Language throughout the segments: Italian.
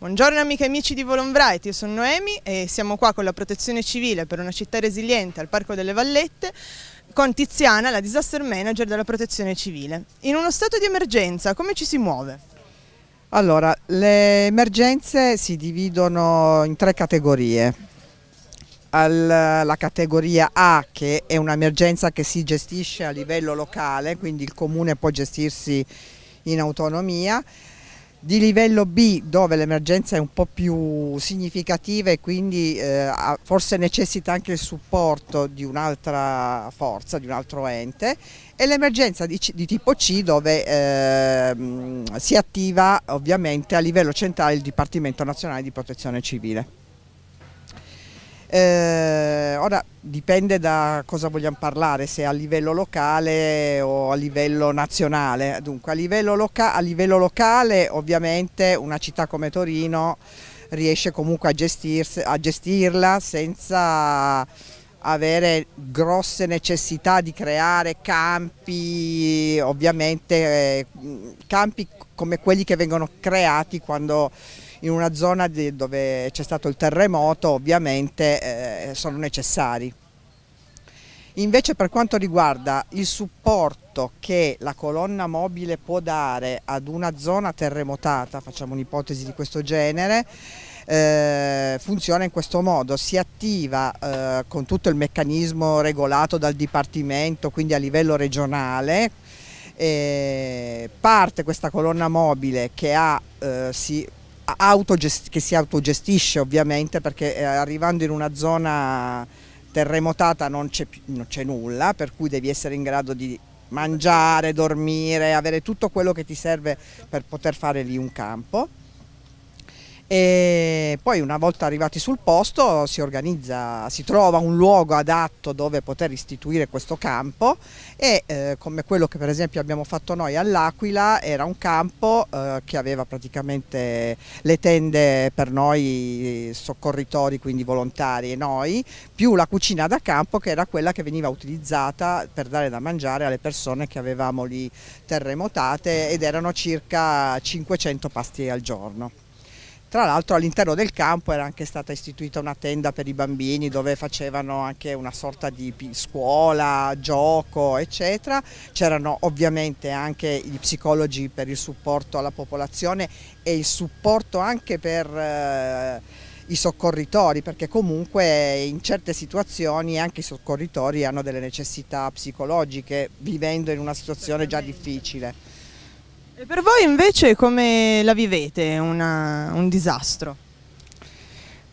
Buongiorno amiche e amici di Volonbright, io sono Noemi e siamo qua con la protezione civile per una città resiliente al Parco delle Vallette con Tiziana, la disaster manager della protezione civile. In uno stato di emergenza come ci si muove? Allora, le emergenze si dividono in tre categorie. la categoria A che è un'emergenza che si gestisce a livello locale, quindi il comune può gestirsi in autonomia di livello B dove l'emergenza è un po' più significativa e quindi eh, forse necessita anche il supporto di un'altra forza, di un altro ente e l'emergenza di, di, tipo C dove eh, si attiva ovviamente a livello centrale il Dipartimento Nazionale di Protezione Civile. Eh, ora dipende da cosa vogliamo parlare, se a livello locale o a livello nazionale. Dunque a livello, loca a livello locale ovviamente una città come Torino riesce comunque a, a gestirla senza avere grosse necessità di creare campi, ovviamente eh, campi come quelli che vengono creati quando in una zona dove c'è stato il terremoto ovviamente eh, sono necessari. Invece per quanto riguarda il supporto che la colonna mobile può dare ad una zona terremotata, facciamo un'ipotesi di questo genere, eh, funziona in questo modo, si attiva eh, con tutto il meccanismo regolato dal Dipartimento, quindi a livello regionale, eh, parte questa colonna mobile che ha, eh, si che si autogestisce ovviamente perché eh, arrivando in una zona terremotata non c'è nulla, per cui devi essere in grado di mangiare, dormire, avere tutto quello che ti serve per poter fare lì un campo e poi una volta arrivati sul posto si organizza, si trova un luogo adatto dove poter istituire questo campo e eh, come quello che per esempio abbiamo fatto noi all'Aquila era un campo eh, che aveva praticamente le tende per noi soccorritori, quindi volontari e noi, più la cucina da campo che era quella che veniva utilizzata per dare da mangiare alle persone che avevamo lì terremotate ed erano circa 500 pasti al giorno. Tra l'altro all'interno del campo era anche stata istituita una tenda per i bambini dove facevano anche una sorta di scuola, gioco eccetera, c'erano ovviamente anche gli psicologi per il supporto alla popolazione e il supporto anche per eh, i soccorritori perché comunque in certe situazioni anche i soccorritori hanno delle necessità psicologiche vivendo in una situazione già difficile. E per voi invece come la vivete una, un disastro?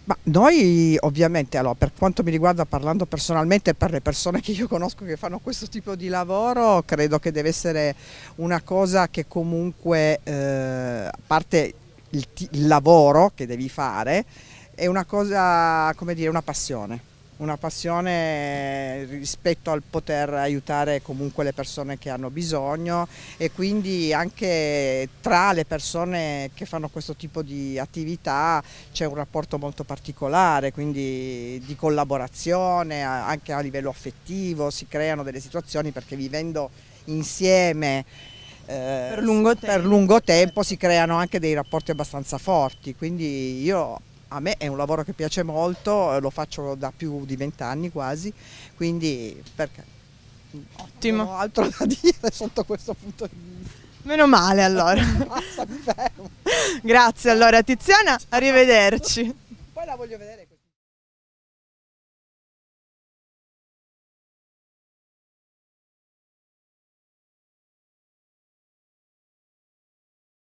Ma noi ovviamente, allora, per quanto mi riguarda parlando personalmente per le persone che io conosco che fanno questo tipo di lavoro, credo che deve essere una cosa che comunque, eh, a parte il, il lavoro che devi fare, è una cosa, come dire, una passione una passione rispetto al poter aiutare comunque le persone che hanno bisogno e quindi anche tra le persone che fanno questo tipo di attività c'è un rapporto molto particolare, quindi di collaborazione anche a livello affettivo, si creano delle situazioni perché vivendo insieme eh, per, lungo per lungo tempo si creano anche dei rapporti abbastanza forti, quindi io a me è un lavoro che piace molto, lo faccio da più di vent'anni quasi, quindi perché? Ottimo. Non ho altro da dire sotto questo punto di vista. Meno male allora. Basta, mi fermo. Grazie allora Tiziana, arrivederci. Poi la voglio vedere